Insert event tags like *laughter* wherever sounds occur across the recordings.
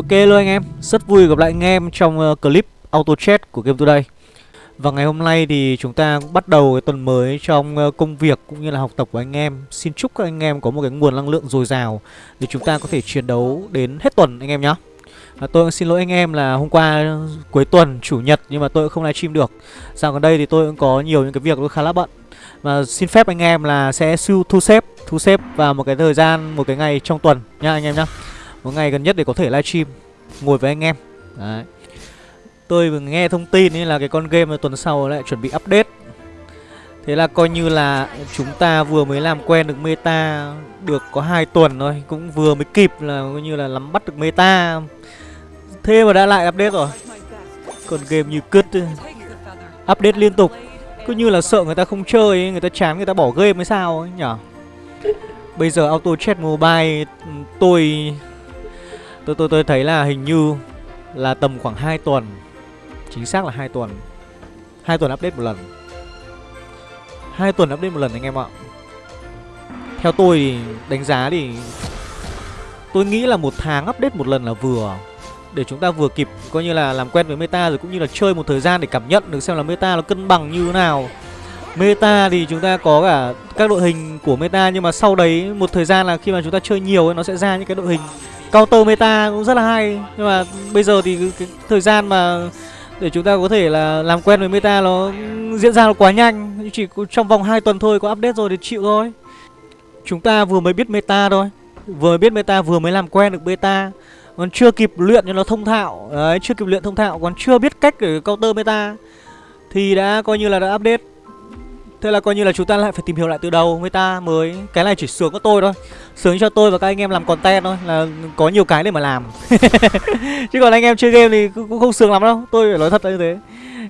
Ok luôn anh em, rất vui gặp lại anh em trong uh, clip auto chat của Game Today. Và ngày hôm nay thì chúng ta cũng bắt đầu cái tuần mới trong uh, công việc cũng như là học tập của anh em. Xin chúc các anh em có một cái nguồn năng lượng dồi dào Để chúng ta có thể chiến đấu đến hết tuần anh em nhé à, Tôi xin lỗi anh em là hôm qua cuối tuần, chủ nhật nhưng mà tôi cũng không livestream được. Dạo gần đây thì tôi cũng có nhiều những cái việc tôi khá là bận. Và xin phép anh em là sẽ thu xếp, thu xếp vào một cái thời gian, một cái ngày trong tuần nha anh em nhé một ngày gần nhất để có thể livestream. Ngồi với anh em. Đấy. Tôi vừa nghe thông tin ấy là cái con game tuần sau lại chuẩn bị update. Thế là coi như là chúng ta vừa mới làm quen được meta được có hai tuần thôi. Cũng vừa mới kịp là coi như là nắm bắt được meta. Thế mà đã lại update rồi. Còn game như cứt update liên tục. Cứ như là sợ người ta không chơi ấy, người ta chán người ta bỏ game hay sao ấy nhở? Bây giờ auto chat mobile tôi Tôi tôi tôi thấy là hình như là tầm khoảng 2 tuần. Chính xác là 2 tuần. hai tuần update một lần. hai tuần update một lần anh em ạ. Theo tôi thì đánh giá thì tôi nghĩ là một tháng update một lần là vừa để chúng ta vừa kịp coi như là làm quen với meta rồi cũng như là chơi một thời gian để cảm nhận được xem là meta nó cân bằng như thế nào. Meta thì chúng ta có cả các đội hình của meta nhưng mà sau đấy một thời gian là khi mà chúng ta chơi nhiều ấy, nó sẽ ra những cái đội hình counter meta cũng rất là hay. Nhưng mà bây giờ thì cái, thời gian mà để chúng ta có thể là làm quen với meta nó diễn ra nó quá nhanh. Chỉ trong vòng 2 tuần thôi có update rồi thì chịu thôi. Chúng ta vừa mới biết meta thôi. Vừa biết meta vừa mới làm quen được Beta, còn chưa kịp luyện cho nó thông thạo. Đấy chưa kịp luyện thông thạo còn chưa biết cách để counter meta thì đã coi như là đã update. Thế là coi như là chúng ta lại phải tìm hiểu lại từ đầu. Người ta mới, Cái này chỉ sướng có tôi thôi. Sướng cho tôi và các anh em làm content thôi, Là có nhiều cái để mà làm. *laughs* Chứ còn anh em chơi game thì cũng không sướng lắm đâu. Tôi phải nói thật là như thế.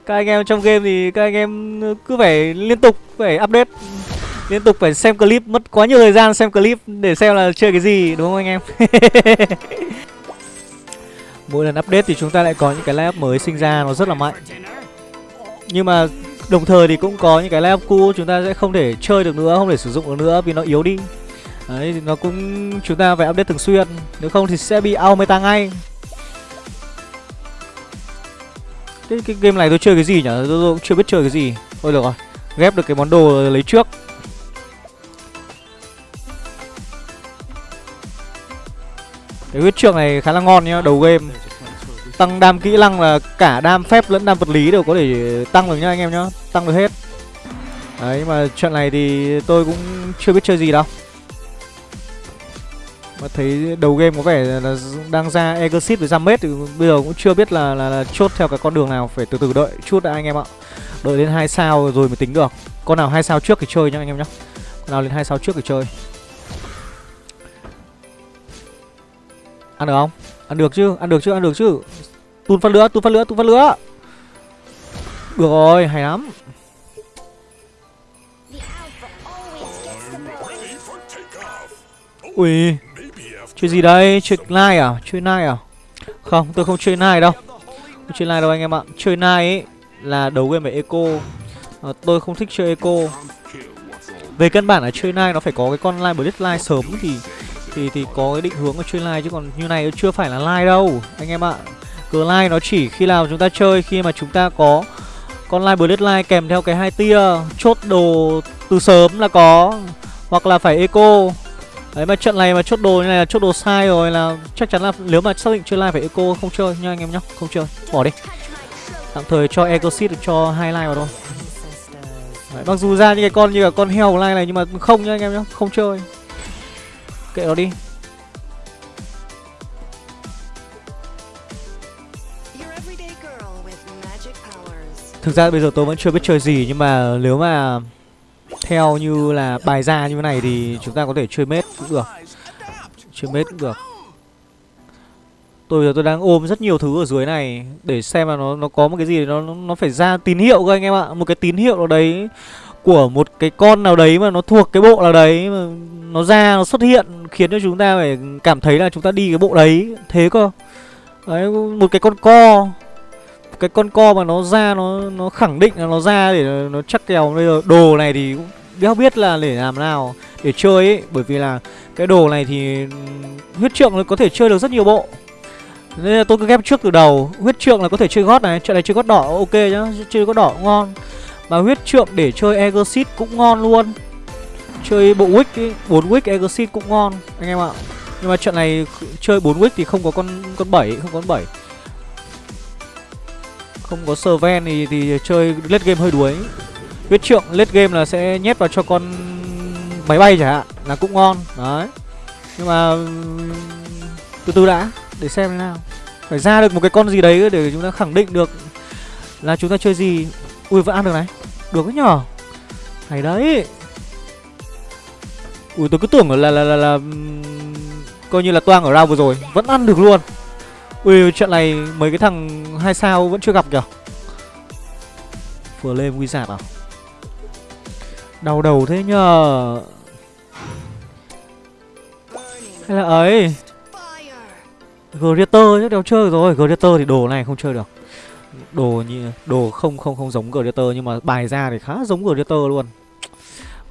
Các anh em trong game thì các anh em cứ phải liên tục, Phải update, Liên tục phải xem clip. Mất quá nhiều thời gian xem clip Để xem là chơi cái gì, đúng không anh em? *laughs* Mỗi lần update thì chúng ta lại có những cái lab mới sinh ra, Nó rất là mạnh. Nhưng mà Đồng thời thì cũng có những cái level cũ chúng ta sẽ không thể chơi được nữa, không thể sử dụng được nữa vì nó yếu đi. Đấy thì nó cũng chúng ta phải update thường xuyên, nếu không thì sẽ bị out meta ngay. Cái, cái game này tôi chơi cái gì nhỉ? Tôi, tôi cũng chưa biết chơi cái gì. Thôi được rồi, ghép được cái món đồ lấy trước. Cái huyết trượng này khá là ngon nhá, đầu game Tăng đam kỹ năng là cả đam phép lẫn đam vật lý đều có thể tăng được nhá anh em nhá. Tăng được hết. Đấy mà trận này thì tôi cũng chưa biết chơi gì đâu. Mà thấy đầu game có vẻ là đang ra Exit với Jamet thì bây giờ cũng chưa biết là, là, là chốt theo cái con đường nào Phải từ từ đợi chút đã anh em ạ. Đợi đến hai sao rồi mới tính được. Con nào hai sao trước thì chơi nhá anh em nhá. Con nào lên hai sao trước thì chơi. Ăn được không? Ăn được chứ, ăn được chứ, ăn được chứ. Tun phát lửa, tun phát lửa, tun phát lửa. Được rồi, hay lắm. Ui chuyện gì đây? Chơi nai à? Chơi nai à? Không, tôi không chơi nai đâu. Không chơi nai đâu anh em ạ. Chơi nai ấy là đấu game về eco. À, Tôi không thích chơi eco. Về căn bản là chơi nai nó phải có cái con line Blitz line sớm thì thì thì có cái định hướng của chơi line chứ còn như này chưa phải là line đâu anh em ạ. Glide nó chỉ khi nào chúng ta chơi khi mà chúng ta có con line bullet line kèm theo cái hai tia chốt đồ từ sớm là có hoặc là phải eco. Đấy mà trận này mà chốt đồ như này là chốt đồ sai rồi là chắc chắn là nếu mà xác định chơi line phải eco không chơi nha anh em nhá không chơi bỏ đi. Tạm thời cho eco seed cho hai line vào thôi. Đấy, mặc dù ra những cái con như là con heo line này nhưng mà không nha anh em nhá không chơi. Kệ nó đi. Thực ra bây giờ tôi vẫn chưa biết chơi gì, Nhưng mà nếu mà Theo như là bài ra như thế này Thì chúng ta có thể chơi mết cũng được. Chơi mết cũng được. Tôi giờ tôi đang ôm rất nhiều thứ ở dưới này Để xem là nó nó có một cái gì Nó nó phải ra tín hiệu cơ anh em ạ. Một cái tín hiệu nào đấy Của một cái con nào đấy mà nó thuộc cái bộ nào đấy mà Nó ra, nó xuất hiện, Khiến cho chúng ta phải cảm thấy là chúng ta đi cái bộ đấy. Thế cơ. Đấy, một cái con co cái con co mà nó ra, nó nó khẳng định là nó ra để nó chắc kèo. Bây giờ đồ này thì cũng đéo biết là để làm nào, để chơi ấy. Bởi vì là cái đồ này thì huyết trượng nó có thể chơi được rất nhiều bộ. Nên là tôi cứ ghép trước từ đầu. Huyết trượng là có thể chơi gót này, Trận này chơi gót đỏ, ok nhá, Chơi gót đỏ cũng ngon. Mà huyết trượng để chơi Exit cũng ngon luôn. Chơi bộ Wick ấy, bốn Wick Exit cũng ngon, Anh em ạ. Nhưng mà trận này chơi 4 Wick thì không có con con bảy, Không có con bảy. Không có Serven thì, thì chơi late game hơi đuối. Huyết trượng late game là sẽ nhét vào cho con máy bay chẳng hạn Là cũng ngon Đấy. Nhưng mà Từ từ đã Để xem thế nào. Phải ra được một cái con gì đấy để chúng ta khẳng định được Là chúng ta chơi gì. Ui vẫn ăn được này. Được đấy nhở. Hay đấy. Ui tôi cứ tưởng là là là, là, là coi như là toang ở round vừa rồi vẫn ăn được luôn. Ui trận này mấy cái thằng hai sao vẫn chưa gặp kìa. vừa lên Wizard à? Đau đầu thế nhờ. Hay là ấy, Greater chắc đéo chơi rồi Greater thì đồ này không chơi được Đồ như, Đồ không không không giống Greater Nhưng mà bài ra thì khá giống Greater luôn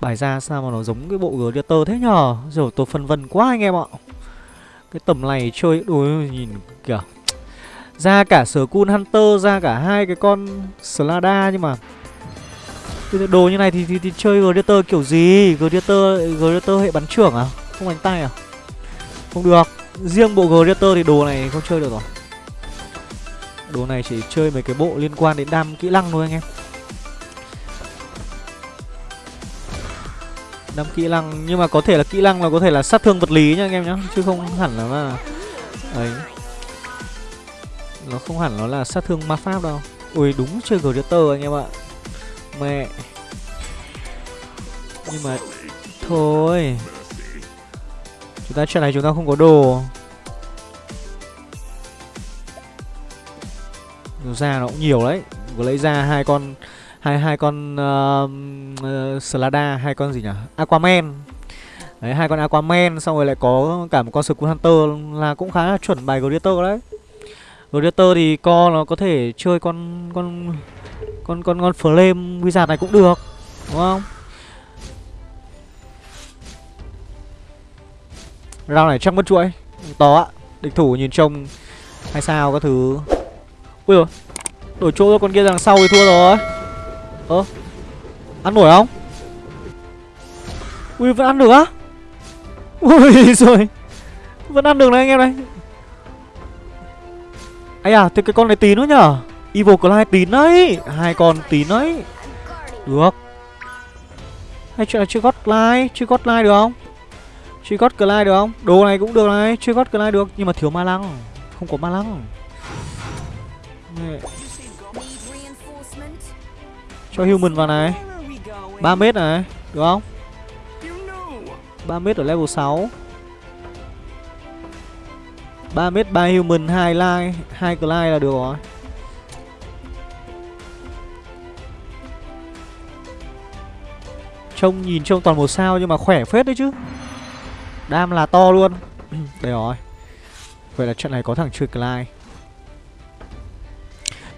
Bài ra sao mà nó giống cái bộ Greater thế nhờ Rồi tôi phân vân quá anh em ạ cái tầm này chơi Ui nhìn kìa. Ra cả sở Skull Hunter Ra cả hai cái con Slada Nhưng mà cái Đồ như này thì, thì, thì chơi Gladiator kiểu gì? Gladiator, Gladiator hệ bắn trưởng à? Không đánh tay à? Không được. Riêng bộ Gladiator thì đồ này không chơi được rồi. Đồ này chỉ chơi mấy cái bộ liên quan đến đam kỹ năng thôi anh em. Đâm kỹ năng. Nhưng mà có thể là kỹ năng là có thể là sát thương vật lý nha anh em nhá, chứ không hẳn là mà ấy nó không hẳn nó là sát thương ma pháp đâu. Ui, đúng chơi gladiator anh em ạ. Mẹ. Nhưng mà thôi. Chúng ta trận này chúng ta không có đồ. Ra nó cũng nhiều đấy. Vừa lấy ra hai con hai hai con uh, uh, Slada hai con gì nhỉ? Aquaman. Đấy hai con Aquaman xong rồi lại có cả một con Skull Hunter là cũng khá là chuẩn bài Gladiator đấy. Gladiator thì co nó có thể chơi con con con con con Flame Wizard này cũng được đúng không? Rao này chắc mất chuỗi To á Địch thủ nhìn trông Hay sao các thứ. Ui rồi Đổi chỗ cho con kia đằng sau thì thua rồi. Ơ? Ăn nổi không? Ui, vẫn ăn được á? Ui, *laughs* rồi. Vẫn ăn được này anh em này. Ấy à thế cái con này tín nữa nhở? Evil Clyde tín đấy. Hai con tín đấy. Được. Hay chuyện là chưa gót like Chưa gót like được không? Chưa gót like được không? Đồ này cũng được này, Chưa gót like được. Nhưng mà thiếu ma lăng. Không có ma lăng cho human vào này. 3 mét này, Được không? 3 mét ở level 6 3 mét 3 human 2 line 2 glide là được rồi. Trông nhìn trông toàn một sao nhưng mà khỏe phết đấy chứ. Đam là to luôn. *clears throat* Đây rồi. Vậy là trận này có thằng chơi Clyde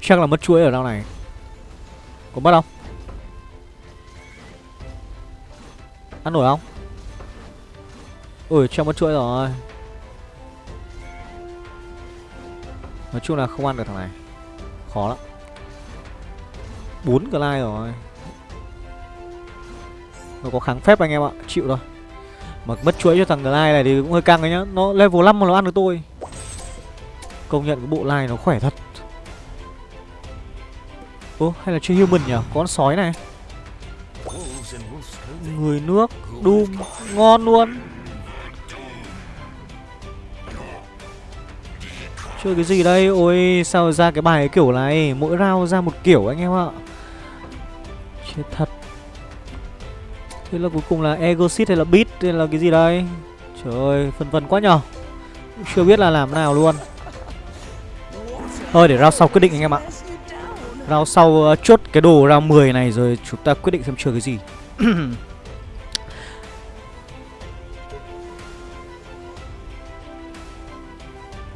Chắc là mất chuỗi ở đâu này có mất không? Ăn nổi không? Ui, trong mất chuỗi rồi. Nói chung là không ăn được thằng này. Khó lắm. Bốn cái like rồi. Nó có kháng phép anh em ạ Chịu thôi. Mà mất chuỗi cho thằng like này thì cũng hơi căng đấy nhá. Nó level 5 mà nó ăn được tôi. Công nhận cái bộ like nó khỏe thật. Ô hay là chơi human nhỉ? Có con sói này. Người nước Doom Ngon luôn. Chơi cái gì đây? Ôi, sao ra cái bài kiểu này? Mỗi round ra một kiểu anh em ạ. Chết thật. Thế là cuối cùng là Egosit hay là Beat hay là cái gì đây? Trời ơi, phân vân quá nhở Chưa biết là làm nào luôn. Thôi, để round sau quyết định anh em ạ. Round sau uh, chốt cái đồ round 10 này rồi chúng ta quyết định xem chơi cái gì. *coughs*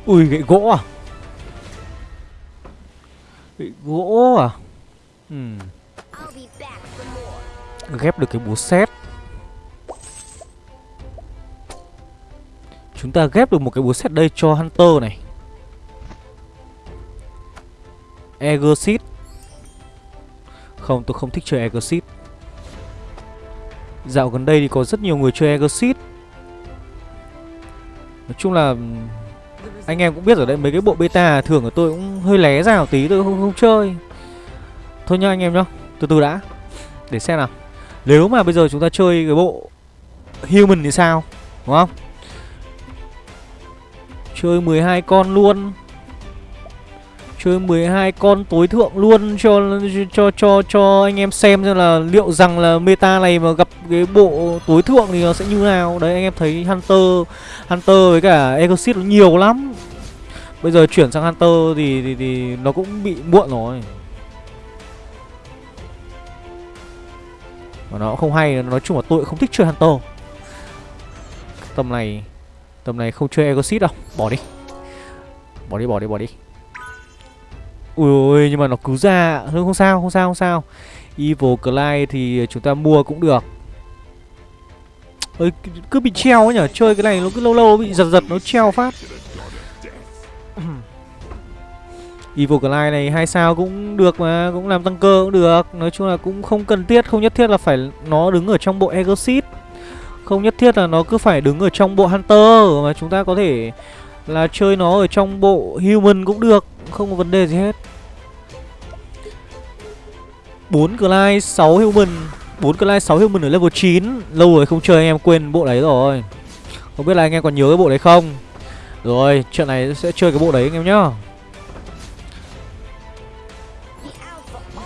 Ui gậy gỗ à? Gậy gỗ à? Ừ. Ghép được cái búa xét Chúng ta ghép được một cái búa xét đây cho Hunter này. Exit không tôi không thích chơi Exit Dạo gần đây thì có rất nhiều người chơi Exit Nói chung là Anh em cũng biết ở đây mấy cái bộ beta Thường của tôi cũng hơi lé ra một tí Tôi không, không chơi. Thôi nhá anh em nhá Từ từ đã Để xem nào. Nếu mà bây giờ chúng ta chơi cái bộ Human thì sao Đúng không? Chơi 12 con luôn. Chơi 12 con tối thượng luôn cho cho cho cho anh em xem xem là liệu rằng là meta này mà gặp cái bộ tối thượng thì nó sẽ như nào. Đấy anh em thấy Hunter Hunter với cả Exit nó nhiều lắm. Bây giờ chuyển sang Hunter thì thì, thì nó cũng bị muộn rồi. Và nó không hay, nói chung là tôi không thích chơi Hunter. Tầm này tầm này không chơi Exit đâu, bỏ đi. Bỏ đi, bỏ đi, bỏ đi. Ui ôi nhưng mà nó cứ ra. Thôi không sao không sao không sao. Evil Clyde thì chúng ta mua cũng được. Ơi cứ bị treo ấy nhở? Chơi cái này nó cứ lâu lâu bị giật giật, nó treo phát. *clears throat* Evil Clyde này hai sao cũng được mà, Cũng làm tăng cơ cũng được. Nói chung là cũng không cần thiết, Không nhất thiết là phải nó đứng ở trong bộ Exit Không nhất thiết là nó cứ phải đứng ở trong bộ Hunter, Mà chúng ta có thể là chơi nó ở trong bộ Human cũng được Không có vấn đề gì hết. 4 Clyde, 6 Human 4 Clyde, 6 Human ở level 9 Lâu rồi không chơi anh em quên bộ đấy rồi. Không biết là anh em còn nhớ cái bộ đấy không? Rồi, trận này sẽ chơi cái bộ đấy anh em nhá.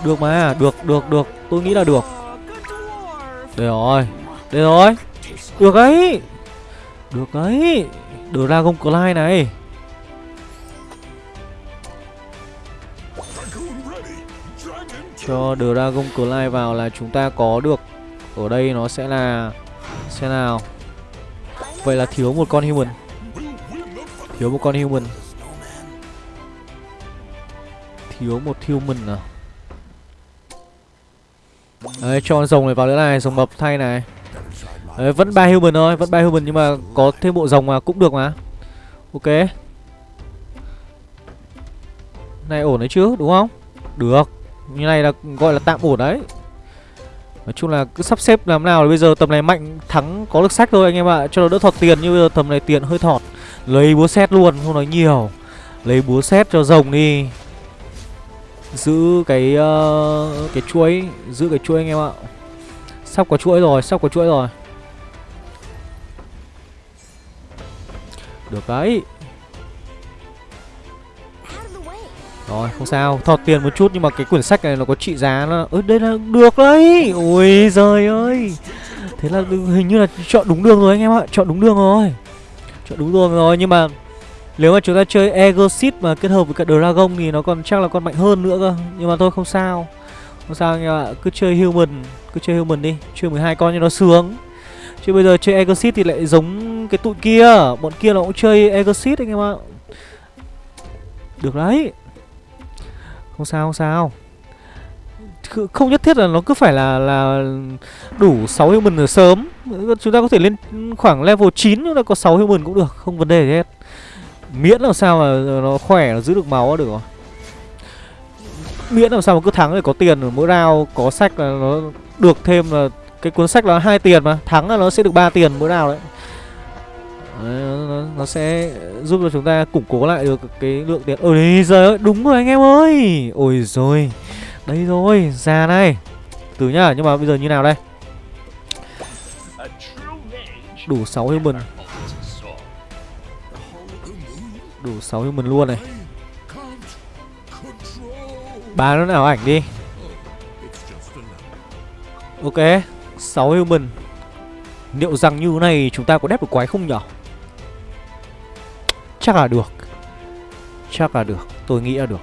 Được mà, được, được, được. Tôi nghĩ là được. Đây rồi, đây rồi. Được ấy. Được ấy. Dragon Clyde này. Cho Dragon Clyde vào là chúng ta có được. Ở đây nó sẽ là Xem nào? Vậy là thiếu một con human. Thiếu một con human. Thiếu một human à? Đấy, cho rồng này vào nữa này, Rồng mập thay này. Đấy, vẫn ba human thôi, vẫn ba human nhưng mà có thêm bộ rồng mà cũng được mà. Ok. Này ổn đấy chứ, đúng không? Được. Như này là gọi là tạm ổn đấy. Nói chung là cứ sắp xếp làm nào bây giờ tầm này mạnh thắng có được sách thôi anh em ạ, cho nó đỡ thọt tiền như bây giờ tầm này tiền hơi thọt. Lấy búa xét luôn, không nói nhiều. Lấy búa xét cho rồng đi. Giữ cái uh, cái chuỗi, giữ cái chuỗi anh em ạ. Sắp có chuỗi rồi, sắp có chuỗi rồi. Được đấy. Rồi, không sao, Thọt tiền một chút nhưng mà cái quyển sách này nó có trị giá nó Ơ, đây là được đấy. Ôi giời ơi. Thế là hình như là chọn đúng đường rồi anh em ạ, Chọn đúng đường rồi. Chọn đúng đường rồi nhưng mà Nếu mà chúng ta chơi Egosit mà kết hợp với cả Dragon Thì nó còn chắc là còn mạnh hơn nữa cơ. Nhưng mà thôi, không sao. Không sao anh em ạ, Cứ chơi Human Cứ chơi Human đi. Chơi 12 con cho nó sướng. Chứ bây giờ chơi Egosit thì lại giống cái tụi kia. Bọn kia nó cũng chơi Exit anh em ạ. Được đấy. Không sao không sao. Không nhất thiết là nó cứ phải là là đủ 6 human ở sớm. Chúng ta có thể lên khoảng level 9 chúng ta có 6 human cũng được Không vấn đề gì hết. Miễn làm sao mà nó khỏe, nó giữ được máu được rồi. Miễn làm sao mà cứ thắng để có tiền mỗi round Có sách là nó được thêm là cái cuốn sách là hai tiền mà. Thắng là nó sẽ được 3 tiền mỗi round đấy. Đấy, nó, nó sẽ giúp cho chúng ta củng cố lại được cái lượng tiền. Ôi giời ơi đúng rồi anh em ơi. Ôi rồi đây rồi ra này. từ nhá nhưng mà bây giờ như nào đây? Đủ 6 human. Đủ 6 human luôn này. Bán nó nào ảnh đi. Ok 6 human. Liệu rằng như này chúng ta có đép được quái không nhở? Chắc là được. Chắc là được. Tôi nghĩ là được.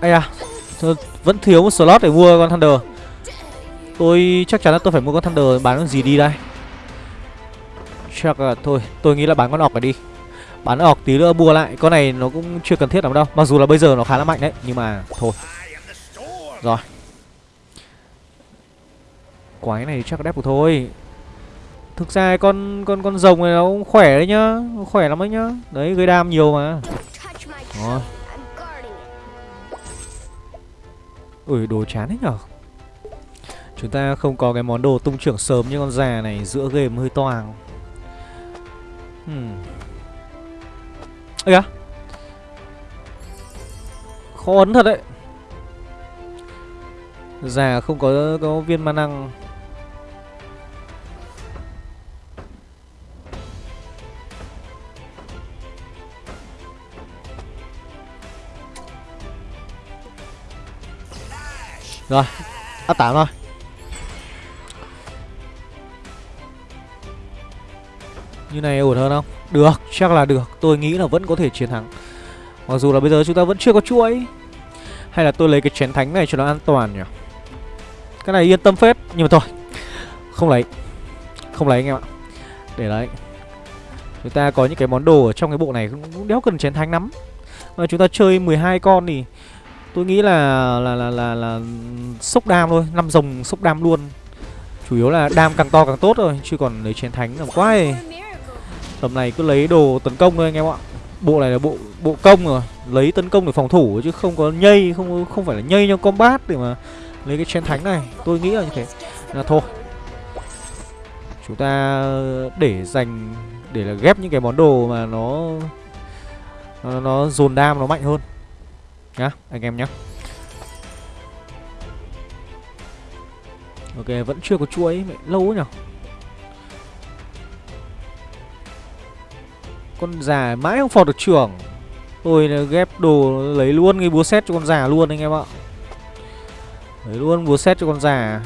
Ây à Vẫn thiếu một slot để mua con Thunder. Tôi, chắc chắn là tôi phải mua con Thunder Bán con gì đi đây. Chắc là thôi, Tôi nghĩ là bán con ọc này đi. Bán ọc tí nữa mua lại. Con này nó cũng chưa cần thiết lắm đâu. Mặc dù là bây giờ nó khá là mạnh đấy, Nhưng mà thôi. Rồi. Quái này chắc đẹp được thôi. Thực ra con con con rồng này nó cũng khỏe đấy nhá Khỏe lắm đấy nhá. Đấy gây đam nhiều mà. Rồi. Ui đồ chán đấy nhở? Chúng ta không có cái món đồ tung trưởng sớm như con già này Giữa game hơi toàng hmm. Ây à Khó ấn thật đấy. Già không có, có viên ma năng. Rồi Áp tạm thôi. Như này ổn hơn không? Được, chắc là được. Tôi nghĩ là vẫn có thể chiến thắng. Mặc dù là bây giờ chúng ta vẫn chưa có chuỗi. Hay là tôi lấy cái chén thánh này cho nó an toàn nhỉ? Cái này yên tâm phết Nhưng mà thôi. Không lấy. Không lấy anh em ạ. Để đấy. Chúng ta có những cái món đồ ở trong cái bộ này cũng đéo cần chén thánh lắm. Mà chúng ta chơi 12 con thì Tôi nghĩ là là là là, là sốc đam thôi, năm rồng sốc đam luôn. Chủ yếu là đam càng to càng tốt rồi, chứ còn lấy chiến thánh làm quá ấy. Tầm này cứ lấy đồ tấn công thôi anh em ạ. Bộ này là bộ bộ công rồi, lấy tấn công để phòng thủ chứ không có nhây, không không phải là nhây trong combat để mà lấy cái chiến thánh này. Tôi nghĩ là như thế. Là thôi. Chúng ta để dành để là ghép những cái món đồ mà nó nó, nó dồn đam nó mạnh hơn nhá anh em nhá. Ok vẫn chưa có chuối, mẹ lâu nhở? Con già mãi không phọt được trưởng. Tôi ghép đồ lấy luôn cái búa xét cho con già luôn anh em ạ. Lấy luôn búa xét cho con già.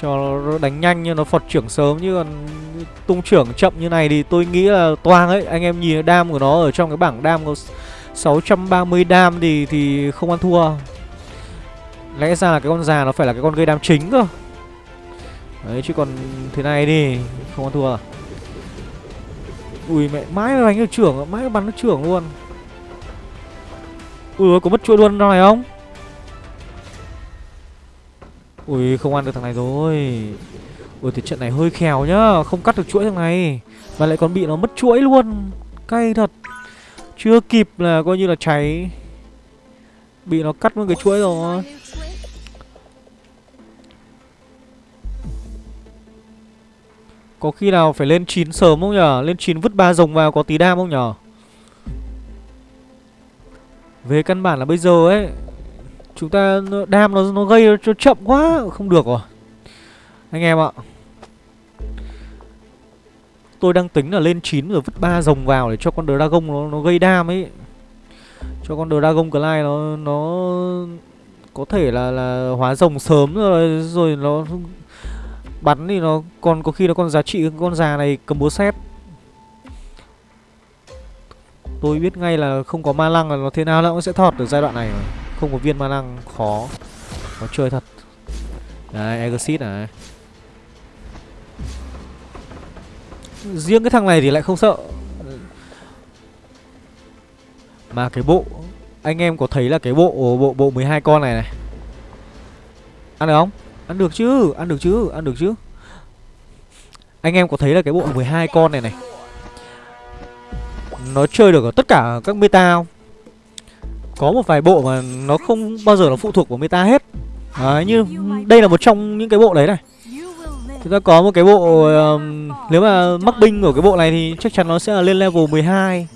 Cho nó đánh nhanh nhưng nó phọt trưởng sớm chứ còn tung trưởng chậm như này thì tôi nghĩ là toang ấy. Anh em nhìn đam của nó ở trong cái bảng đam có 630 đam thì thì không ăn thua. Lẽ ra là cái con già nó phải là cái con gây đam chính cơ. Đấy, chứ còn thế này đi, Không ăn thua. Ui, mẹ, mãi đánh được trưởng, Mãi bắn được trưởng luôn. Ui có mất chuỗi luôn này không? Ui, không ăn được thằng này rồi. Ui, thì trận này hơi khèo nhá, Không cắt được chuỗi thằng này. Và lại còn bị nó mất chuỗi luôn. Cay thật chưa kịp là coi như là cháy. Bị nó cắt mất cái chuỗi rồi. Có khi nào phải lên 9 sớm không nhở Lên 9 vứt ba rồng vào có tí đam không nhở Về căn bản là bây giờ ấy, Chúng ta, đam nó nó gây cho chậm quá. Không được rồi. Anh em ạ. Tôi đang tính là lên 9 rồi vứt ba rồng vào để cho con Dragon nó nó gây đam ấy. Cho con Dragon Clyde nó nó có thể là là hóa rồng sớm rồi rồi nó bắn thì nó còn có khi nó còn giá trị con già này cầm búa xét. Tôi biết ngay là không có ma lăng là nó thế nào nó cũng sẽ thọt được giai đoạn này mà. Không có viên ma lăng khó. Nó chơi thật. Đấy, Exit này. Riêng cái thằng này thì lại không sợ. Mà cái bộ Anh em có thấy là cái bộ bộ bộ 12 con này này. Ăn được không? Ăn được chứ, ăn được chứ, ăn được chứ. Anh em có thấy là cái bộ 12 con này này Nó chơi được ở tất cả các meta không? Có một vài bộ mà nó không bao giờ nó phụ thuộc vào meta hết. Đấy, như đây là một trong những cái bộ đấy này. Chúng ta có một cái bộ um, Nếu mà mắc binh của cái bộ này thì chắc chắn nó sẽ là lên level 12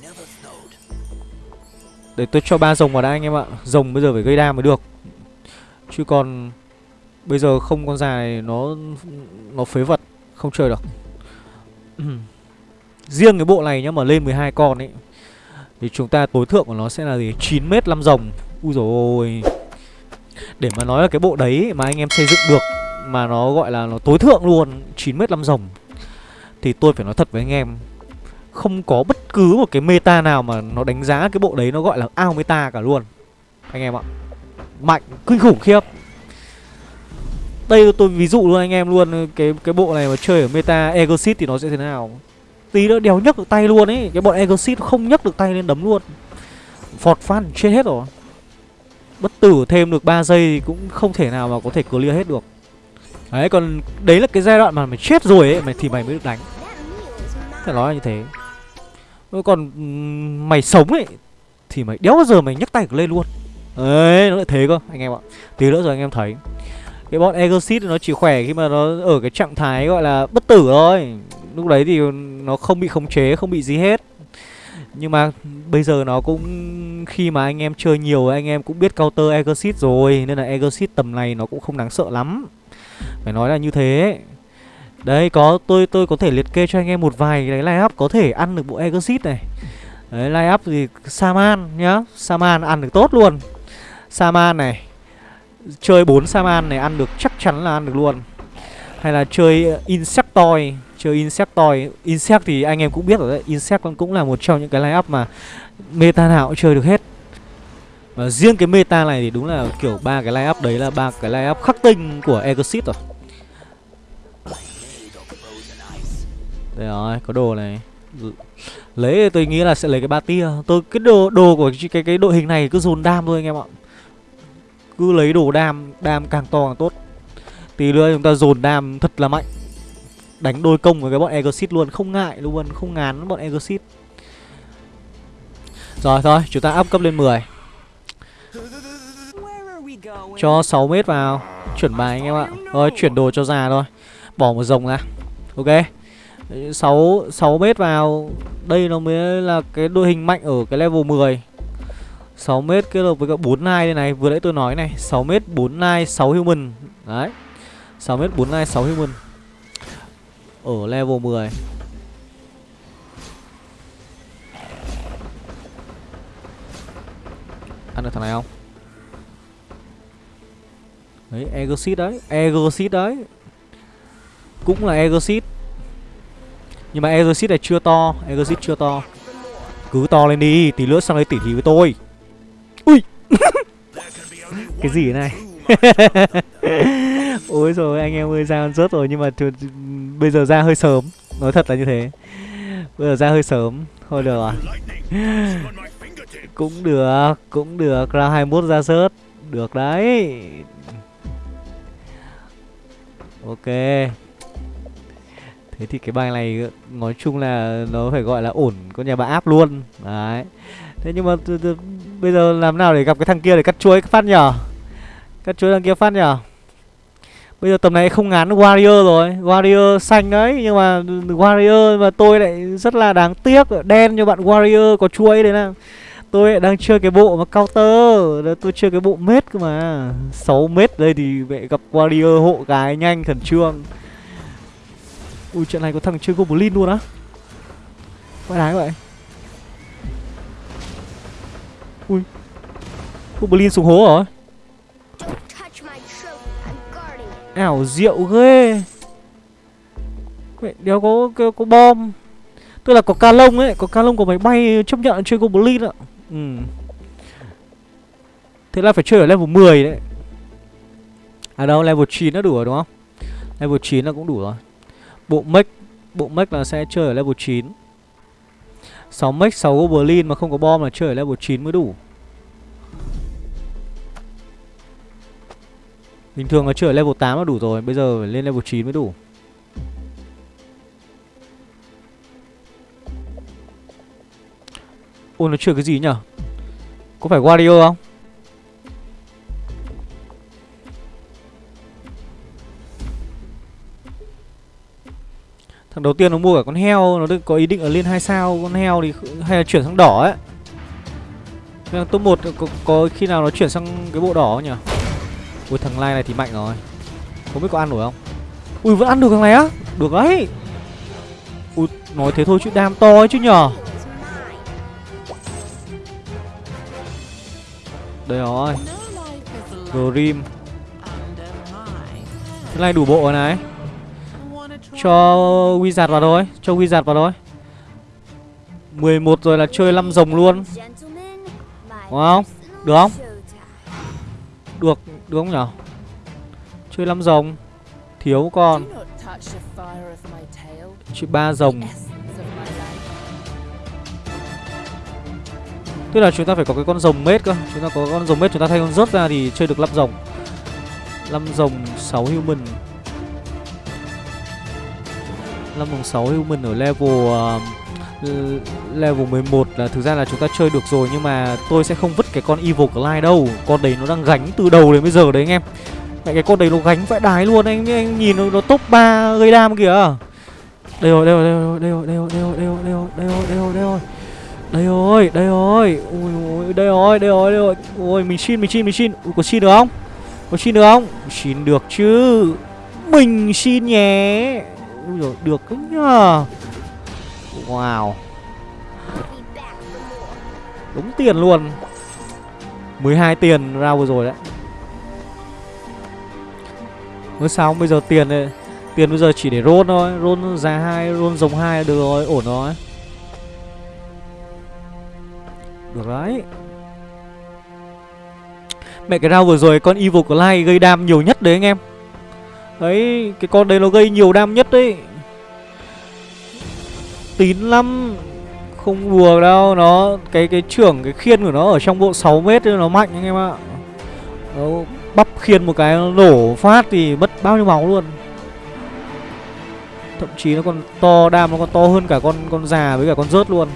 Để tôi cho ba rồng vào đã anh em ạ. Rồng bây giờ phải gây đam mới được. Chứ còn Bây giờ không con dài nó Nó phế vật Không chơi được. *clears throat* Riêng cái bộ này nhá mà lên 12 con ấy Thì chúng ta tối thượng của nó sẽ là gì? 9 mét 5 rồng. Úi dồi ôi. Để mà nói là cái bộ đấy mà anh em xây dựng được mà nó gọi là nó tối thượng luôn 9 mét 5 rồng Thì tôi phải nói thật với anh em Không có bất cứ một cái meta nào mà nó đánh giá cái bộ đấy nó gọi là ao meta cả luôn. Anh em ạ Mạnh, kinh khủng khiếp. Đây tôi ví dụ luôn anh em luôn Cái cái bộ này mà chơi ở meta Exit thì nó sẽ thế nào? Tí nữa đéo nhấc được tay luôn ấy Cái bọn Exit không nhấc được tay lên đấm luôn. Phọt phát chết hết rồi. Bất tử thêm được 3 giây thì cũng không thể nào mà có thể clear hết được. Đấy, còn đấy là cái giai đoạn mà mày chết rồi ấy, mày thì mày mới được đánh. Phải nói là như thế. Còn mày sống ấy, Thì mày đéo bao giờ mày nhấc tay lên luôn. Đấy, nó lại thế cơ, anh em ạ. Tí nữa rồi anh em thấy. Cái bọn Exit nó chỉ khỏe khi mà nó ở cái trạng thái gọi là bất tử thôi. Lúc đấy thì nó không bị khống chế, không bị gì hết. Nhưng mà bây giờ nó cũng, khi mà anh em chơi nhiều, anh em cũng biết counter Exit rồi, Nên là Exit tầm này nó cũng không đáng sợ lắm. Phải nói là như thế. Đấy, có, tôi tôi có thể liệt kê cho anh em một vài cái line up có thể ăn được bộ Exit này. Đấy line up thì Saman nhá. Saman ăn được tốt luôn. Saman này, Chơi 4 Saman này ăn được chắc chắn là ăn được luôn. Hay là chơi Insectoid Chơi Insectoid. Insect thì anh em cũng biết rồi đấy. Insect cũng là một trong những cái line up mà Meta nào cũng chơi được hết. Và riêng cái meta này thì đúng là kiểu ba cái line up đấy là ba cái line up khắc tinh của Exit rồi. Đây rồi, có đồ này. Ừ. Lấy tôi nghĩ là sẽ lấy cái ba tia. Tôi cái đồ đồ của cái cái đội hình này cứ dồn đam thôi anh em ạ. Cứ lấy đồ đam, đam càng to càng tốt. Tí nữa chúng ta dồn đam thật là mạnh. Đánh đôi công với cái bọn Exit luôn. Không ngại luôn, không ngán bọn Exit. Rồi thôi, chúng ta up cấp lên 10 cho 6 mét vào. Chuyển bài anh em ạ. Rồi, chuyển đồ cho già thôi. Bỏ một rồng ra. Ok. 6 6 mét vào. Đây nó mới là cái đội hình mạnh ở cái level 10 6 mét kết hợp với cả 4 nai đây này. Vừa nãy tôi nói này. 6 mét 4 nai 6 human. Đấy. 6 mét 4 nai 6 human. Ở level 10 Ăn được thằng này không? Đấy Exit đấy Exit đấy. Cũng là Exit nhưng mà Exit này chưa to Exit chưa to. Cứ to lên đi, Tí nữa sang đây tỉ thí với tôi. Ui! *laughs* Cái gì này? *laughs* Ôi rồi, anh em ơi, ra rớt rồi, Nhưng mà bây giờ ra hơi sớm. Nói thật là như thế. Bây giờ ra hơi sớm. Thôi được à *laughs* Cũng được Cũng được. Ra 21 ra rớt. Được đấy. Ok. Thế thì cái bài này, nói chung là nó phải gọi là ổn con nhà bà áp luôn. Đấy. Thế nhưng mà bây giờ làm nào để gặp cái thằng kia để cắt chuối phát nhở Cắt chuối thằng kia phát nhở Bây giờ tầm này không ngán Warrior rồi. Warrior xanh đấy, Nhưng mà Warrior mà tôi lại rất là đáng tiếc, Đen cho bạn Warrior có chuối đấy nào. Tôi đang chơi cái bộ mà counter. Tôi chơi cái bộ mết cơ mà. 6 mét đây thì vậy gặp Warrior hộ cái nhanh khẩn trương. Ui trận này có thằng chơi Goblin luôn á. Quái đái vậy. Ui. Goblin xuống hố rồi Ảo diệu ghê. Mẹ đéo có, có, có bom. Tức là có ca lông ấy Có ca lông của máy bay chấp nhận chơi Goblin ạ. Ừ. Thế là phải chơi ở level 10 đấy. À đâu, level 9 nó đủ rồi, đúng không? Level 9 là cũng đủ rồi. Bộ mech Bộ mech là sẽ chơi ở level 9 6 mech 6 goblin mà không có bom là chơi ở level 9 mới đủ. Bình thường là chơi ở level 8 là đủ rồi, Bây giờ phải lên level 9 mới đủ. Ôi nó chuyển cái gì nhở? Có phải Wario không? Thằng đầu tiên nó mua cả con heo Nó có ý định ở lên hai sao Con heo thì hay là chuyển sang đỏ ấy. Thằng top 1 có, có khi nào nó chuyển sang cái bộ đỏ nhỉ Ui thằng lai này thì mạnh rồi. Không biết có ăn nổi không? Ui vẫn ăn được thằng này á. Được đấy. Ui nói thế thôi chứ đam to ấy chứ nhở? Đây rồi. Grim Cái này đủ bộ rồi này. Cho Wizard vào thôi. Cho Wizard vào thôi. 11 rồi là chơi 5 rồng luôn. Đúng không? Được không? Được, được không nhở? Chơi 5 rồng. Thiếu con. Chỉ 3 rồng Tức là chúng ta phải có cái con rồng mết cơ. Chúng ta có con rồng mết chúng ta thay con rớt ra thì chơi được 5 rồng. 5 rồng 6 human. 5 rồng 6 human ở level uh, Level 11 là thực ra là chúng ta chơi được rồi Nhưng mà tôi sẽ không vứt cái con Evil Clyde đâu. Con đấy nó đang gánh từ đầu đến bây giờ đấy anh em. Mẹ cái con đấy nó gánh vãi đái luôn anh anh nhìn nó, nó top 3 gây đam kìa. Đây rồi, đây rồi, đây rồi, đây rồi, đây rồi, đây rồi, đây rồi, đây rồi, đây rồi, đây rồi đây rồi, đây rồi. Ui, đây rồi, đây rồi, đây rồi. Ui mình xin, mình xin, mình xin. Ui, có xin được không? Có xin được không? Xin được chứ. Mình xin nhé. Ui dồi, được đấy nhờ Wow. Đúng tiền luôn. 12 tiền ra vừa rồi đấy. Mới sao bây giờ tiền này Tiền bây giờ chỉ để roll thôi. Roll giá hai roll rồng hai được rồi, ổn rồi. Được đấy. Mẹ cái round vừa rồi con Evil Clyde gây đam nhiều nhất đấy anh em. Đấy, cái con đấy nó gây nhiều đam nhất đấy. Tín lắm. Không đùa đâu Nó, cái cái trưởng, cái khiên của nó ở trong bộ 6 mét Nó mạnh anh em ạ. Nó bắp khiên một cái nó nổ phát thì mất bao nhiêu máu luôn. Thậm chí nó còn to, đam nó còn to hơn cả con con già với cả con rớt luôn.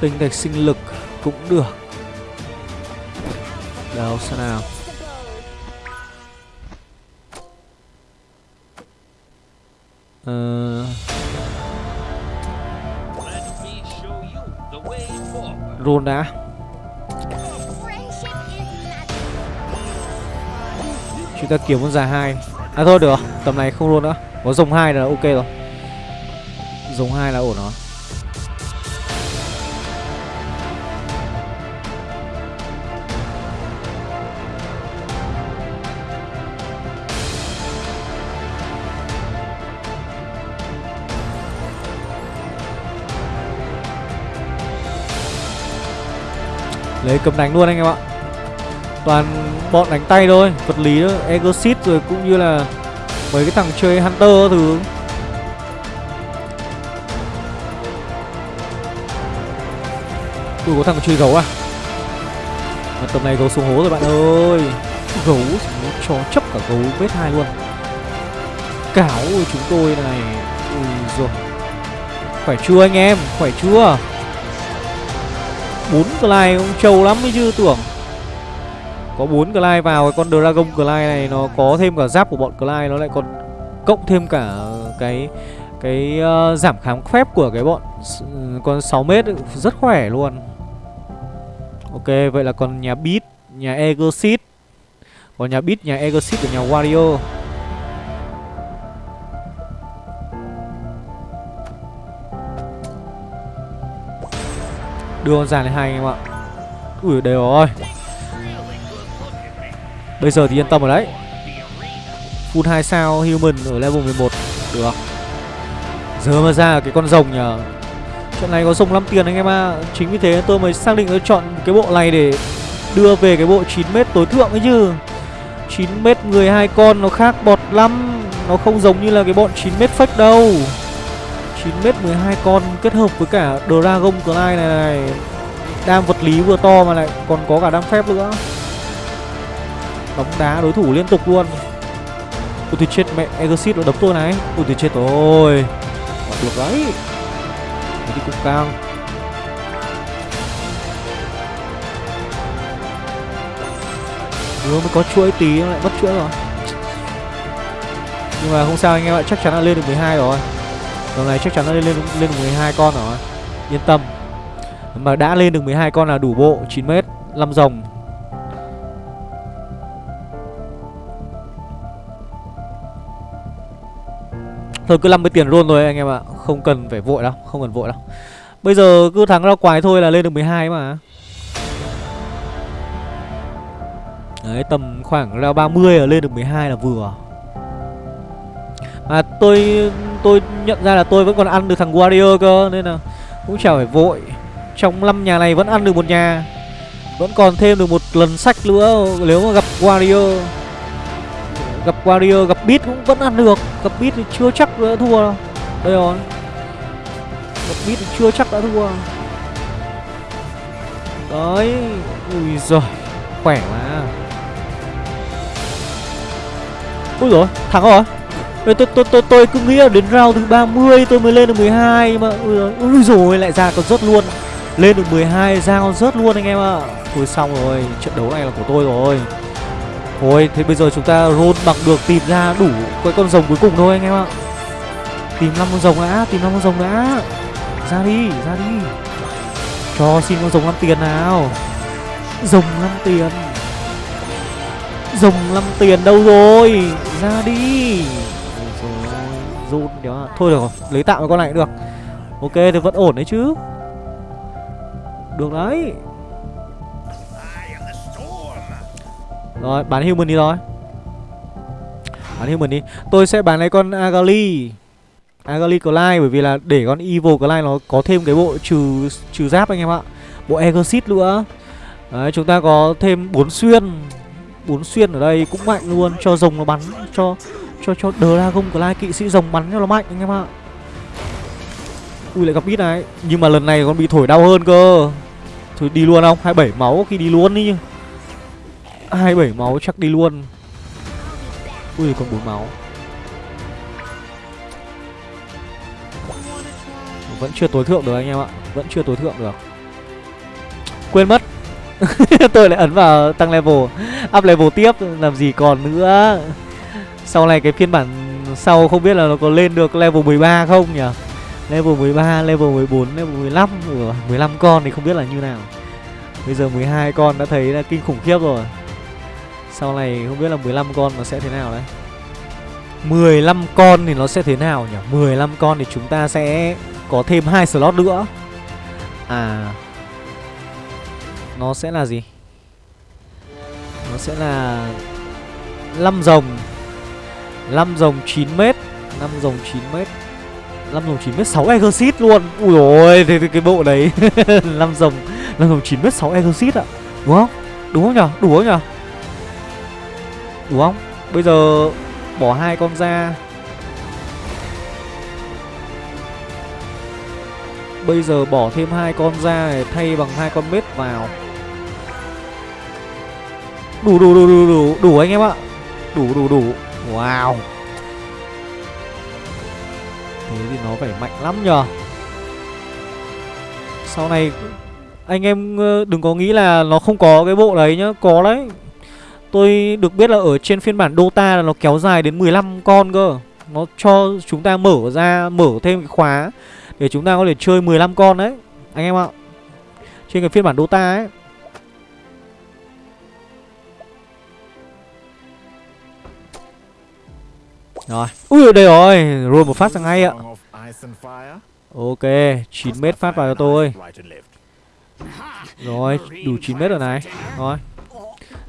Tinh thạch sinh lực cũng được. Đâu sao nào? Ờ... Roll đã. Chúng ta kiếm con già hai. À thôi, được Tầm này không luôn nữa. Có dùng hai là ok rồi. Dùng hai là ổn rồi. Đấy, cầm đánh luôn anh em ạ. Toàn bọn đánh tay thôi, Vật lý đó Exorcist rồi cũng như là Mấy cái thằng chơi Hunter thứ. Ui, có thằng chơi gấu à? Mà tầm này gấu xuống hố rồi bạn ơi. Gấu cho chấp cả gấu, vết hai luôn. Cáo chúng tôi này. Ui rồi Khỏe chưa anh em? Khỏe chưa? Bốn Clyde cũng trâu lắm ấy chứ tưởng. Có bốn Clyde vào cái con Dragon Clyde này Nó có thêm cả giáp của bọn Clyde Nó lại còn cộng thêm cả cái cái uh, giảm kháng phép của cái bọn con 6 mét rất khỏe luôn. Ok vậy là còn nhà Beat Nhà Egosit Còn nhà Beat nhà Egosit và nhà Wario. Đưa con giàn lên hai anh em ạ. Ui đều rồi Bây giờ thì yên tâm rồi đấy. Full 2 sao human ở level 11 Được. Giờ mà ra cái con rồng nhờ. Trận này có rồng 5 tiền anh em ạ. À. Chính vì thế tôi mới xác định tôi chọn cái bộ này để Đưa về cái bộ 9m tối thượng ấy chứ. 9m người hai con nó khác bọt lắm. Nó không giống như là cái bọn 9m fake đâu. 9m 12 con kết hợp với cả Dragon Clyde này này. Đam vật lý vừa to mà lại còn có cả đam phép nữa. Đóng đá đối thủ liên tục luôn. Ôi thì chết, mẹ, Exit nó đấm tôi này. Ôi thì chết rồi. Được đấy. Đấy thì cũng căng Vừa mới có chuỗi tí, lại mất chuỗi rồi. Nhưng mà không sao, anh em ạ, Chắc chắn là lên được 12 rồi. Lần này chắc chắn nó lên lên, lên 12 con rồi. Yên tâm. Mà đã lên được 12 con là đủ bộ 9m 5 rồng Thôi cứ 50 tiền luôn rồi anh em ạ. Không cần phải vội đâu Không cần vội đâu. Bây giờ cứ thắng ra quái thôi là lên được 12 mà. Đấy tầm khoảng ra 30 là lên được 12 là vừa. Mà tôi tôi nhận ra là tôi vẫn còn ăn được thằng Warrior cơ Nên là cũng chả phải vội. Trong 5 nhà này vẫn ăn được một nhà Vẫn còn thêm được một lần sách nữa Nếu mà gặp Warrior. Gặp Warrior, gặp Beat cũng vẫn ăn được Gặp Beat thì chưa chắc đã thua đâu. Đây rồi. Gặp Beat thì chưa chắc đã thua. Đấy Ui giời Khỏe mà Ui rồi thắng rồi tôi, tôi, tôi, tôi, tôi cứ nghĩ là đến round thứ 30 tôi mới lên được 12 mà ui, rồi, lại ra còn rớt luôn. Lên được 12 ra còn rớt luôn anh em ạ. À. thôi xong rồi trận đấu này là của tôi rồi. Thôi thế bây giờ chúng ta roll bằng được tìm ra đủ cái con rồng cuối cùng thôi anh em ạ. Tìm 5 con rồng đã tìm 5 con rồng đã. Ra đi ra đi. Cho xin con rồng 5 tiền nào. Rồng 5 tiền. Rồng 5 tiền đâu rồi? Ra đi. Run đó Thôi được rồi, Lấy tạm cái con này cũng được. Ok, thì vẫn ổn đấy chứ. Được đấy. Rồi, bán human đi rồi Bán human đi. Tôi sẽ bán lấy con Agali. Agali Clyde, bởi vì là để con Evil Clyde nó có thêm cái bộ trừ trừ giáp anh em ạ. Bộ Exit nữa. Đấy, chúng ta có thêm bốn xuyên. Bốn xuyên ở đây cũng mạnh luôn, Cho rồng nó bắn, Cho cho cho Dragon Clay kỵ sĩ rồng bắn cho nó mạnh anh em ạ. Ui, lại gặp ít này. Nhưng mà lần này con bị thổi đau hơn cơ. Thôi, đi luôn không? 27 máu khi đi luôn đi 27 máu chắc đi luôn. Ui, còn 4 máu. Vẫn chưa tối thượng được anh em ạ. Vẫn chưa tối thượng được. Quên mất. *laughs* Tôi lại ấn vào tăng level, Up level tiếp, Làm gì còn nữa. Sau này cái phiên bản Sau không biết là nó có lên được level 13 không nhỉ? Level 13, level 14, level 15 Ủa, 15 con thì không biết là như nào. Bây giờ 12 con đã thấy là kinh khủng khiếp rồi. Sau này không biết là 15 con nó sẽ thế nào đấy. 15 con thì nó sẽ thế nào nhỉ? 15 con thì chúng ta sẽ có thêm hai slot nữa. À Nó sẽ là gì? Nó sẽ là 5 rồng. 5 dòng 9m 5 dòng 9m 5 dòng 9m 6 exit luôn. Ui dồi thế, cái bộ đấy. *laughs* 5 dòng 5 dòng 9m 6 exit ạ. Đúng không? Đúng không nhở? Đủ không nhở? Đúng không? Bây giờ bỏ hai con ra. Bây giờ bỏ thêm hai con ra để thay bằng hai con mết vào. Đủ đủ đủ đủ đủ đủ anh em ạ. Đủ đủ đủ. Wow. Thế thì nó phải mạnh lắm nhờ. Sau này Anh em ờ, đừng có nghĩ là nó không có cái bộ đấy nhá. Có đấy. Tôi được biết là ở trên phiên bản Dota là nó kéo dài đến 15 con cơ. Nó cho chúng ta mở ra, Mở thêm cái khóa để chúng ta có thể chơi 15 con đấy. Anh em ạ. Trên cái phiên bản Dota ấy Rồi. Ui đây rồi. Rồi một phát sang ngay ạ. Ok 9m phát vào cho tôi. Rồi đủ 9m rồi này. Rồi.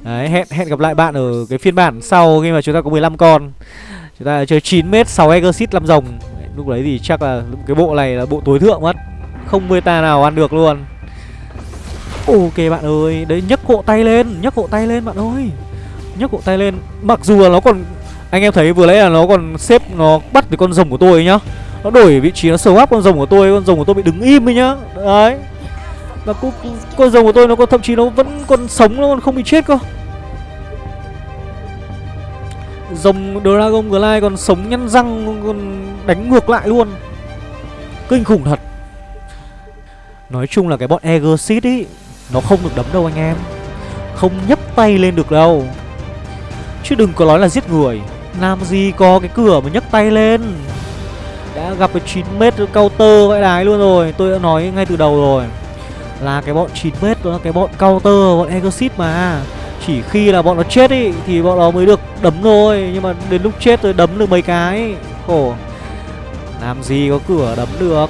Đấy hẹn hẹn gặp lại bạn ở cái phiên bản sau khi mà chúng ta có 15 con. Chúng ta chơi 9m 6 exit 5 rồng. Lúc đấy thì chắc là cái bộ này là bộ tối thượng mất. Không meta nào ăn được luôn. Ok bạn ơi Đấy nhấc hộ tay lên Nhấc hộ tay lên bạn ơi. Nhấc hộ tay lên. Mặc dù là nó còn anh em thấy vừa nãy là nó còn xếp, Nó bắt cái con rồng của tôi nhá. Nó đổi vị trí, nó sờ áp con rồng của tôi, Con rồng của tôi bị đứng im ấy nhá. Đấy. Và cũng con rồng của tôi nó còn thậm chí nó vẫn còn sống, Nó còn không bị chết cơ. Rồng Dragon Glide còn sống nhăn răng, Còn đánh ngược lại luôn. Kinh khủng thật. Nói chung là cái bọn Egersit ý, Nó không được đấm đâu anh em. Không nhấp tay lên được đâu. Chứ đừng có nói là giết người. Làm gì có cái cửa mà nhấc tay lên. Đã gặp cái 9m counter vãi đái luôn rồi, Tôi đã nói ngay từ đầu rồi. Là cái bọn 9m đó là cái bọn counter, Bọn exit mà. Chỉ khi là bọn nó chết ý, Thì bọn nó mới được đấm thôi. Nhưng mà đến lúc chết rồi đấm được mấy cái. Khổ. Làm gì có cửa đấm được.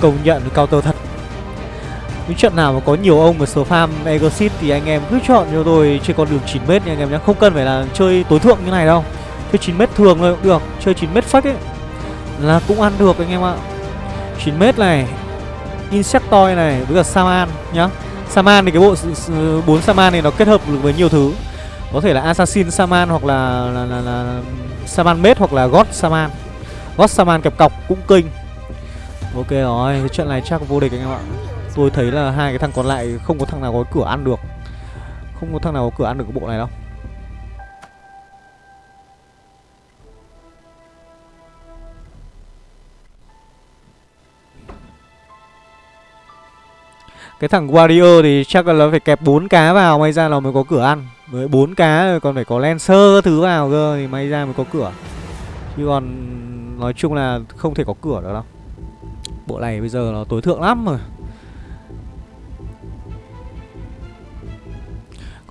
Công nhận counter thật những trận nào mà có nhiều ông mà farm Exit Thì anh em cứ chọn cho tôi chơi con đường 9m nha anh em nhé Không cần phải là chơi tối thượng như này đâu. Chơi 9m thường thôi cũng được Chơi 9m fake ấy Là cũng ăn được anh em ạ. 9m này Insectoid này với cả Saman nhá. Saman thì cái bộ bốn Saman này nó kết hợp được với nhiều thứ. Có thể là Assassin Saman hoặc là, là, là, là Saman Mết hoặc là God Saman. God Saman kẹp cọc cũng kinh Ok rồi, cái trận này chắc vô địch anh em ạ tôi thấy là hai cái thằng còn lại không có thằng nào có cửa ăn được. Không có thằng nào có cửa ăn được cái bộ này đâu. Cái thằng Warrior thì chắc là phải kẹp bốn cá vào May ra là mới có cửa ăn. Với bốn cá, còn phải có Lancer thứ vào cơ Thì may ra mới có cửa. Chứ còn nói chung là không thể có cửa được đâu. Bộ này bây giờ nó tối thượng lắm rồi.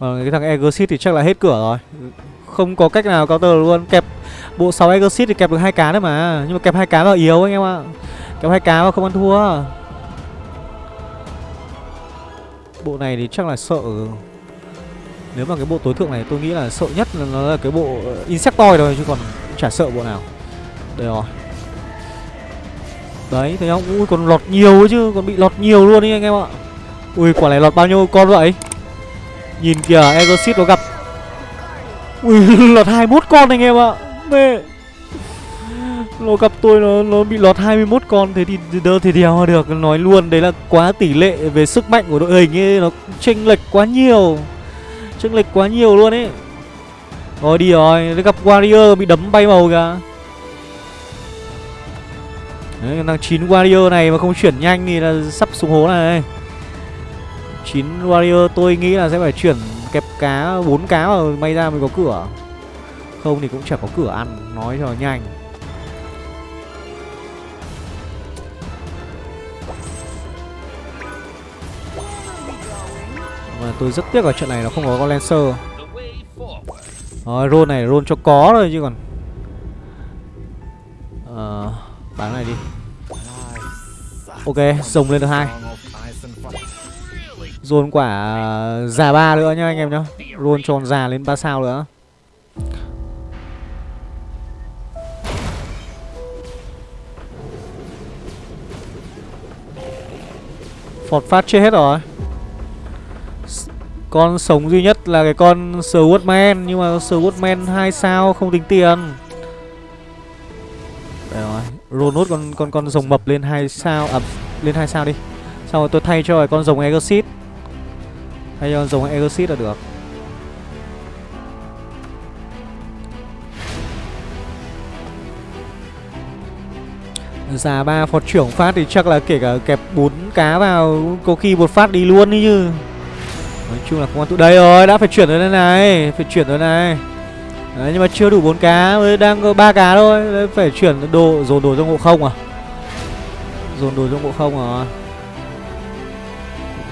Còn cái thằng Exit thì chắc là hết cửa rồi. Không có cách nào counter luôn. Kẹp bộ 6 Exit thì kẹp được hai cá đấy mà. Nhưng mà kẹp hai cá vào yếu anh em ạ. Kẹp hai cá mà không ăn thua. Bộ này thì chắc là sợ. Nếu mà cái bộ tối thượng này tôi nghĩ là sợ nhất là nó là cái bộ Insectoid rồi, chứ còn chả sợ bộ nào. Đây rồi. Đấy thấy không? Ui còn lọt nhiều chứ Còn bị lọt nhiều luôn đi anh em ạ. Ui quả này lọt bao nhiêu con vậy? Nhìn kìa Exorcist nó gặp. Ui, *laughs* lọt 21 con anh em ạ. Mê nó gặp tôi, nó nó bị lọt 21 con, thế thì đỡ thể đèo được. Nói luôn, đấy là quá tỷ lệ về sức mạnh của đội hình ấy, nó chênh lệch quá nhiều. Chênh lệch quá nhiều luôn ấy. Rồi đi rồi gặp warrior, bị đấm bay màu kìa. Đấy thằng chín warrior này mà không chuyển nhanh thì là sắp xuống hố này chín warrior, tôi nghĩ là sẽ phải chuyển kẹp cá, bốn cá vào may ra mới có cửa. Không thì cũng chẳng có cửa ăn, nói cho nhanh. Mà tôi rất tiếc ở trận này nó không có con Lancer. Rồi roll này, roll cho có rồi chứ còn. Ờ Bán này đi. Ok, rồng lên được hai. Roll quả à, già ba nữa nhá anh em nhá. Roll tròn già lên 3 sao nữa. Phọt phát chết hết rồi. Con sống duy nhất là cái con Swordman, Nhưng mà Swordman 2 sao không tính tiền. Đây rồi Roll nốt con con con rồng mập lên 2 sao À lên 2 sao đi. Xong rồi tôi thay cho con rồng Exit hay dùng con Exit là được. Già ba phọt trưởng phát thì chắc là kể cả kẹp bốn cá vào Có khi một phát đi luôn đi chứ. Nói chung là không ăn tụ đây rồi Đã phải chuyển rồi đây này Phải chuyển rồi này. Đấy nhưng mà chưa đủ bốn cá mới đang có ba cá thôi. Đấy, Phải chuyển đồ dồn đồ trong ngộ không à? Dồn đồ trong ngộ không à?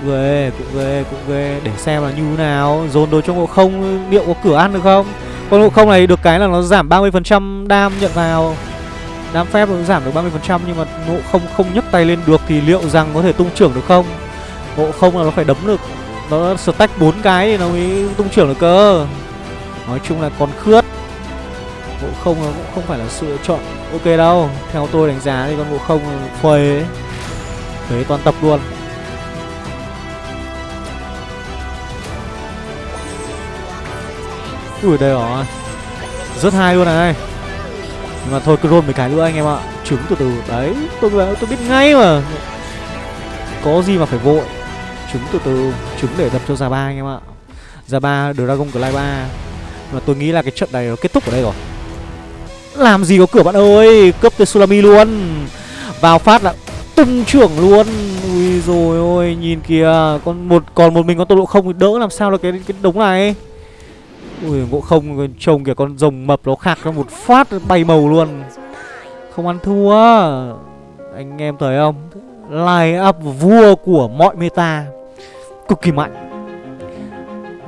Cũng ghê Cũng ghê Cũng ghê Để xem là như thế nào Dồn đồ trong ngộ không, Liệu có cửa ăn được không Con ngộ không này được cái là nó giảm 30% đam nhận vào Đam phép nó giảm được 30% nhưng mà ngộ không không nhấc tay lên được thì liệu rằng có thể tung trưởng được không? Ngộ không là nó phải đấm được nó stack bốn cái thì nó mới tung trưởng được cơ. Nói chung là còn khướt. Ngộ không nó cũng không phải là sự lựa chọn ok đâu. Theo tôi đánh giá thì con ngộ không phơi ấy. Phế toàn tập luôn. Ui, đây rồi. Rất hay luôn này. Nhưng mà thôi, cứ roll mấy cái nữa anh em ạ. Trứng từ từ. Đấy, tôi tôi biết ngay mà. Có gì mà phải vội. Trứng từ từ. Trứng để đập cho già ba anh em ạ. Già ba Dragon Glide 3 Mà tôi nghĩ là cái trận này nó kết thúc ở đây rồi. Làm gì có cửa bạn ơi? Cấp tới Sulami luôn. Vào phát là tung trưởng luôn. Ui rồi ôi, Nhìn kìa. Còn một còn một mình con tốc độ không đỡ làm sao được cái cái đống này? Ui ngộ không trông kìa con rồng mập nó khạc ra một phát bay màu luôn. Không ăn thua. Anh em thấy không? Line up vua của mọi meta. Cực kỳ mạnh.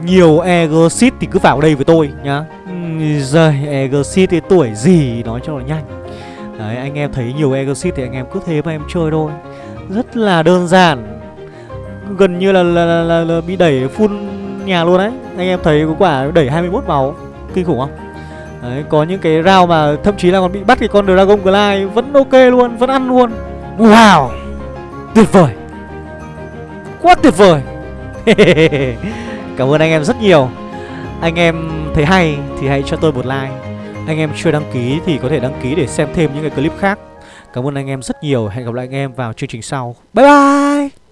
Nhiều egosit thì cứ vào đây với tôi nhá. Giời egosit thì tuổi gì nói cho nó nhanh. Đấy anh em thấy nhiều egosit thì anh em cứ thế mà em chơi thôi. Rất là đơn giản. Gần như là, là, là, là, là bị đẩy full nhà luôn đấy. Anh em thấy có quả đẩy 21 máu Kinh khủng không? Đấy, có những cái round mà thậm chí là còn bị bắt cái con Dragon Glide Vẫn ok luôn, vẫn ăn luôn. Wow! Tuyệt vời! Quá tuyệt vời! *laughs* Cảm ơn anh em rất nhiều. Anh em thấy hay thì hãy cho tôi một like. Anh em chưa đăng ký thì có thể đăng ký để xem thêm những cái clip khác. Cảm ơn anh em rất nhiều. Hẹn gặp lại anh em vào chương trình sau. Bye bye!